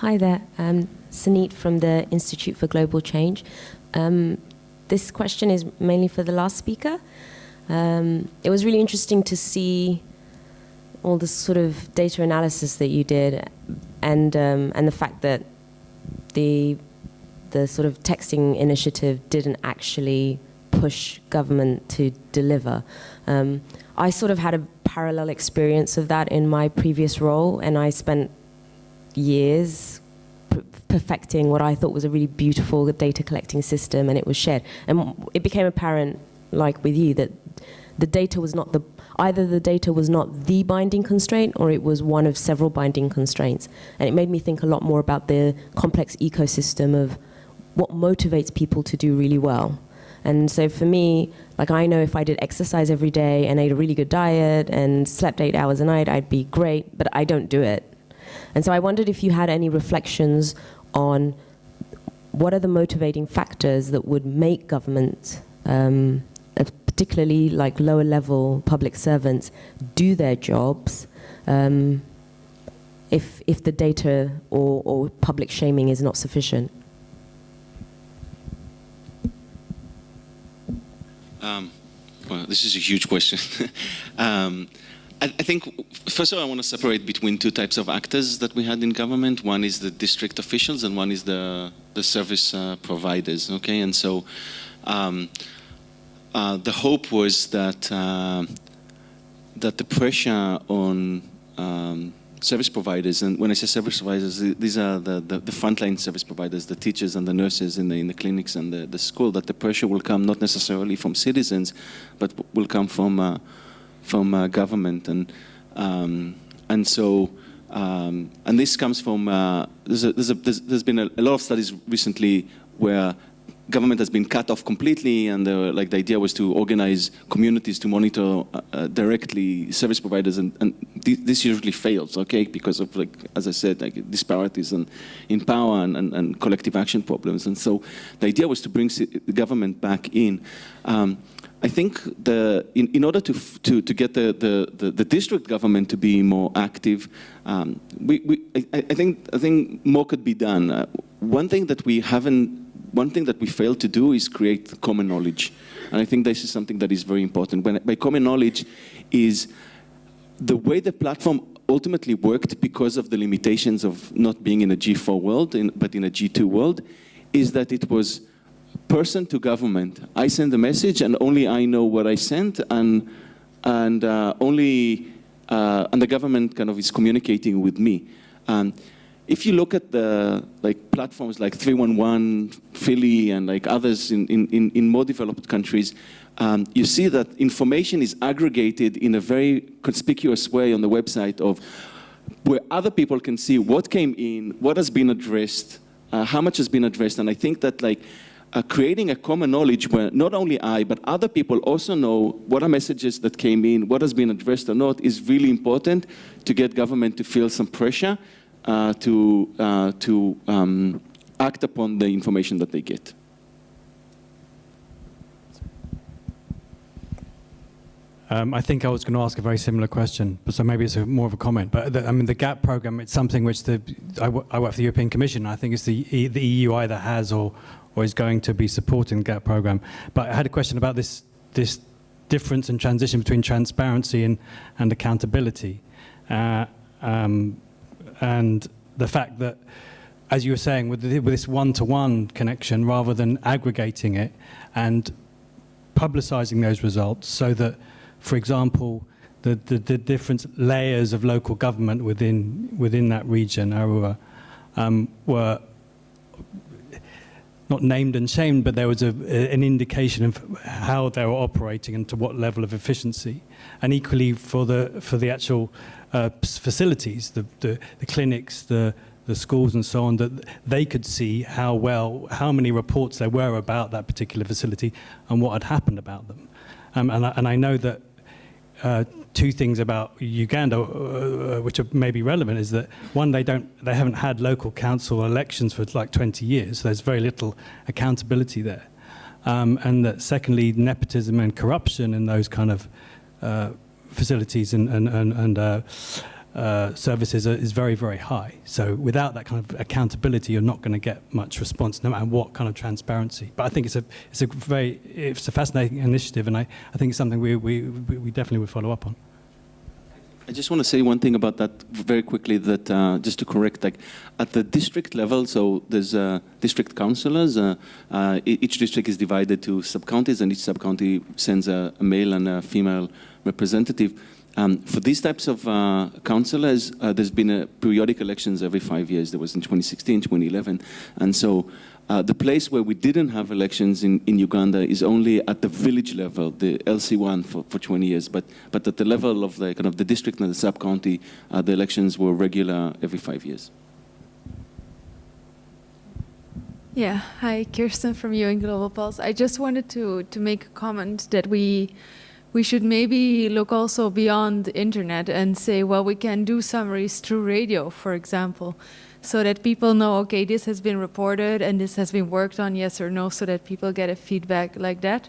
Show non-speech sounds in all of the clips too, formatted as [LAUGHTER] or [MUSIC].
Hi there, um, Sanit from the Institute for Global Change. Um, this question is mainly for the last speaker. Um, it was really interesting to see all the sort of data analysis that you did and, um, and the fact that the, the sort of texting initiative didn't actually push government to deliver. Um, I sort of had a parallel experience of that in my previous role and I spent years perfecting what I thought was a really beautiful data collecting system and it was shared. And it became apparent, like with you, that the data was not the, either the data was not the binding constraint or it was one of several binding constraints. And it made me think a lot more about the complex ecosystem of what motivates people to do really well. And so for me, like I know if I did exercise every day and ate a really good diet and slept eight hours a night, I'd be great, but I don't do it. And so I wondered if you had any reflections on what are the motivating factors that would make government, um, particularly like lower level public servants, do their jobs um, if, if the data or, or public shaming is not sufficient? Um, well, this is a huge question. [LAUGHS] um, I, think, first of all, I want to separate between two types of actors that we had in government. One is the district officials and one is the, the service uh, providers, okay? And so um, uh, the hope was that, uh, that the pressure on um, service providers, and when I say service providers, these are the, the, the, frontline service providers, the teachers and the nurses in the, in the clinics and the, the school, that the pressure will come not necessarily from citizens, but will come from, uh, from uh, government. And, um, and so, um, and this comes from, uh, there's, a, there's, a, there's, there's been a, a lot of studies recently where government has been cut off completely and like the idea was to organize communities to monitor uh, uh directly service providers and, and th this usually fails okay because of like as I said like disparities and in power and, and, and collective action problems and so the idea was to bring the government back in um, I think the, in, in order to, to, to get the, the, the, the, district government to be more active, um, we, we, I, I, think, I think more could be done. Uh, one thing that we haven't one thing that we fail to do is create common knowledge. And I think this is something that is very important. When, by common knowledge is the way the platform ultimately worked because of the limitations of not being in a G4 world, in, but in a G2 world, is that it was person to government. I send the message and only I know what I sent and, and uh, only, uh, and the government kind of is communicating with me. Um, if you look at the like platforms like 311, Philly, and like others in, in, in more developed countries, um, you see that information is aggregated in a very conspicuous way on the website of where other people can see what came in, what has been addressed, uh, how much has been addressed, and I think that like uh, creating a common knowledge where not only I, but other people also know what are messages that came in, what has been addressed or not, is really important to get government to feel some pressure uh, to, uh, to um, act upon the information that they get. Um, I think I was going to ask a very similar question, but so maybe it's a, more of a comment. But the, I mean, the GAP program, it's something which the I, work for the European Commission. I think it's the the EU either has or or is going to be supporting the GAP program. But I had a question about this this difference and transition between transparency and and accountability. Uh, um, and the fact that, as you were saying, with, the, with this one-to-one -one connection, rather than aggregating it and publicizing those results so that, for example, the, the, the different layers of local government within, within that region, Arua, um, were not named and shamed, but there was a, an indication of how they were operating and to what level of efficiency. And equally for the, for the actual uh, facilities, the, the, the clinics, the, the schools and so on, that they could see how well, how many reports there were about that particular facility and what had happened about them. Um, and, I, and I know that uh, two things about Uganda, uh, uh, which are maybe relevant, is that one, they don't, they haven't had local council elections for like 20 years, so there's very little accountability there. Um, and that secondly, nepotism and corruption in those kind of uh, facilities and, and, and, and uh, uh, services are, is very, very high. So without that kind of accountability, you're not going to get much response, no matter what kind of transparency. But I think it's a, it's a very, it's a fascinating initiative, and I, I think it's something we, we, we definitely would follow up on. I just want to say one thing about that very quickly, that uh, just to correct, like at the district level, so there's uh, district councillors, uh, uh each district is divided to sub-counties and each sub-county sends a, a, male and a female representative. Um, for these types of uh, councillors, uh, there's been a periodic elections every five years. There was in 2016, 2011, and so uh, the place where we didn't have elections in, in Uganda is only at the village level, the LC1 for, for 20 years, but, but at the level of the, kind of the district and the sub-county, uh, the elections were regular every five years. Yeah, hi, Kirsten from UN Global Pulse. I just wanted to, to make a comment that we, we should maybe look also beyond the internet and say, well, we can do summaries through radio, for example so that people know, okay, this has been reported and this has been worked on, yes or no, so that people get a feedback like that.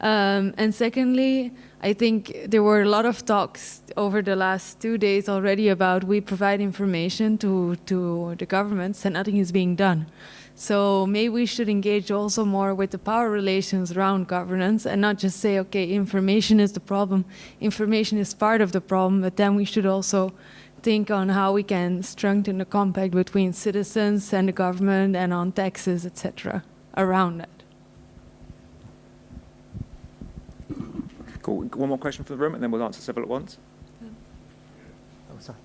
Um, and secondly, I think there were a lot of talks over the last two days already about we provide information to, to the governments and nothing is being done. So maybe we should engage also more with the power relations around governance and not just say, okay, information is the problem. Information is part of the problem, but then we should also think on how we can strengthen the compact between citizens and the government and on taxes, etc., around that. Cool. One more question for the room, and then we'll answer several at once. Oh, sorry.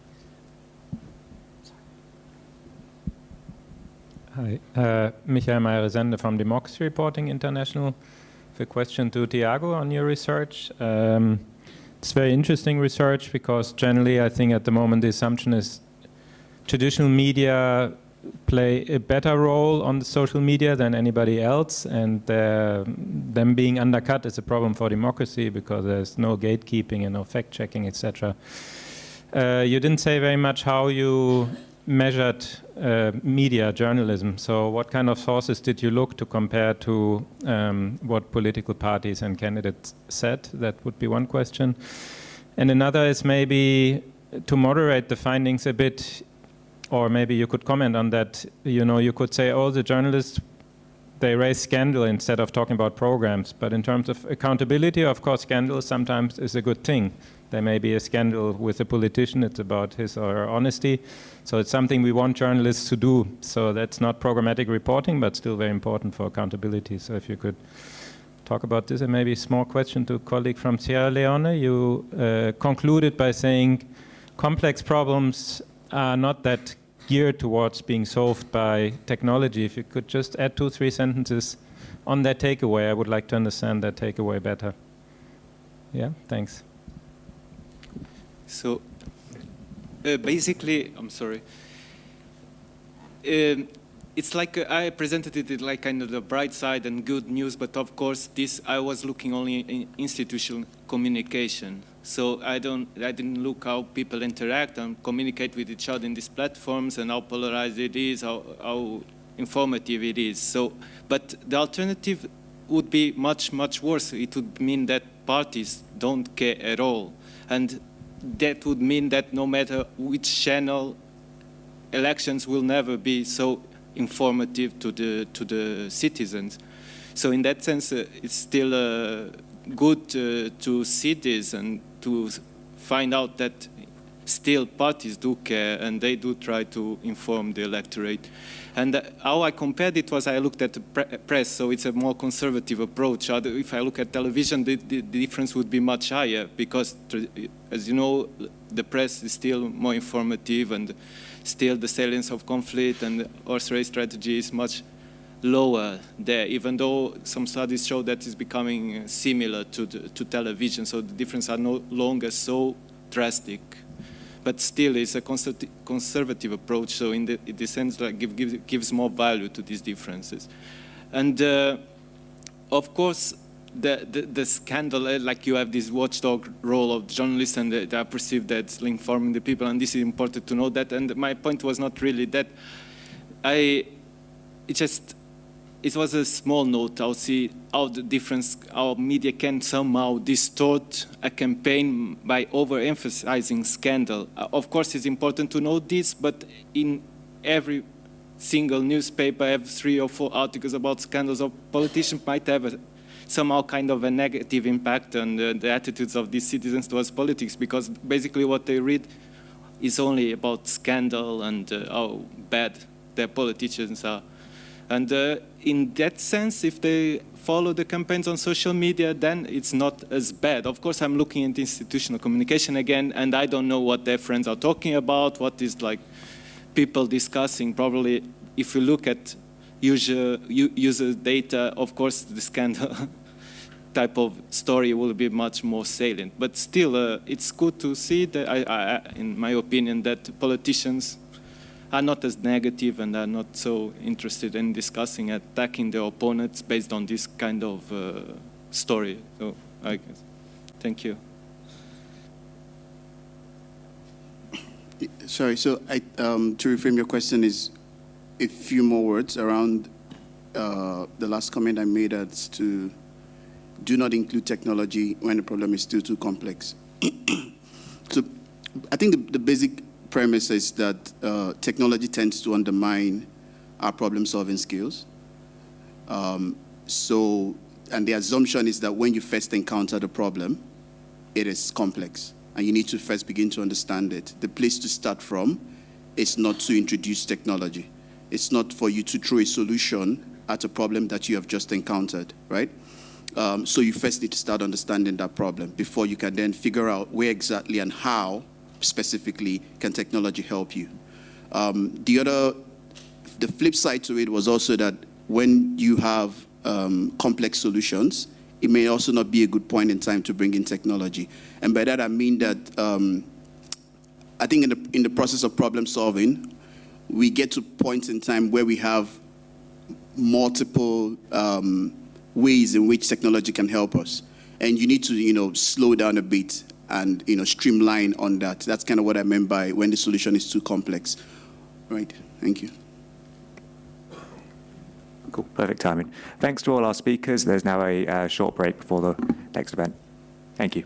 Hi, uh, Michael Meyer from Democracy Reporting International. The question to Tiago on your research. Um, it's very interesting research because generally I think at the moment the assumption is traditional media play a better role on the social media than anybody else and uh, them being undercut is a problem for democracy because there's no gatekeeping and no fact-checking, etc. Uh, you didn't say very much how you measured uh, media journalism. So what kind of sources did you look to compare to um, what political parties and candidates said? That would be one question. And another is maybe to moderate the findings a bit, or maybe you could comment on that. You know, you could say, oh, the journalists, they raise scandal instead of talking about programs. But in terms of accountability, of course, scandal sometimes is a good thing. There may be a scandal with a politician, it's about his or her honesty. So it's something we want journalists to do. So that's not programmatic reporting, but still very important for accountability. So if you could talk about this, and maybe a small question to a colleague from Sierra Leone. You uh, concluded by saying complex problems are not that geared towards being solved by technology. If you could just add two, three sentences on that takeaway, I would like to understand that takeaway better. Yeah, thanks. So uh, basically, I'm sorry. Um, it's like uh, I presented it like kind of the bright side and good news, but of course this I was looking only in institutional communication. So I don't, I didn't look how people interact and communicate with each other in these platforms and how polarized it is, how, how informative it is. So, but the alternative would be much, much worse. It would mean that parties don't care at all. And that would mean that no matter which channel, elections will never be so informative to the to the citizens. So in that sense, uh, it's still uh, good uh, to see this and to find out that still parties do care and they do try to inform the electorate. And how I compared it was I looked at the pre press, so it's a more conservative approach. If I look at television, the, the, the, difference would be much higher because, as you know, the press is still more informative and still the salience of conflict and horse race strategy is much lower there, even though some studies show that it's becoming similar to, the, to television, so the differences are no longer so drastic but still it's a conservative approach. So in the, in sense that give, give, gives more value to these differences. And uh, of course, the, the, the, scandal, uh, like you have this watchdog role of journalists and they are perceived as informing the people and this is important to know that. And my point was not really that. I, it just, it was a small note. I'll see how the difference, how media can somehow distort a campaign by overemphasizing scandal. Uh, of course, it's important to know this, but in every single newspaper have three or four articles about scandals of politicians might have a, somehow kind of a negative impact on the, the attitudes of these citizens towards politics because basically what they read is only about scandal and uh, how bad their politicians are. And uh, in that sense, if they follow the campaigns on social media, then it's not as bad. Of course, I'm looking at institutional communication again, and I don't know what their friends are talking about, what is like people discussing. Probably, if you look at user, user data, of course, the scandal [LAUGHS] type of story will be much more salient. But still, uh, it's good to see that, I, I, in my opinion, that politicians are not as negative and are not so interested in discussing attacking their opponents based on this kind of uh, story. So, I guess. Thank you. [COUGHS] Sorry, so I, um, to reframe your question is a few more words around uh, the last comment I made as to do not include technology when the problem is still too complex. [COUGHS] so I think the, the basic premise is that uh, technology tends to undermine our problem-solving skills. Um, so, and the assumption is that when you first encounter the problem, it is complex, and you need to first begin to understand it. The place to start from is not to introduce technology. It's not for you to throw a solution at a problem that you have just encountered, right? Um, so you first need to start understanding that problem before you can then figure out where exactly and how specifically can technology help you? Um, the other, the flip side to it was also that when you have um, complex solutions, it may also not be a good point in time to bring in technology. And by that I mean that um, I think in the, in the process of problem solving, we get to points in time where we have multiple um, ways in which technology can help us. And you need to, you know, slow down a bit and you know streamline on that. That's kind of what I meant by when the solution is too complex. Right. Thank you. Cool. Perfect timing. Thanks to all our speakers. There's now a uh, short break before the next event. Thank you.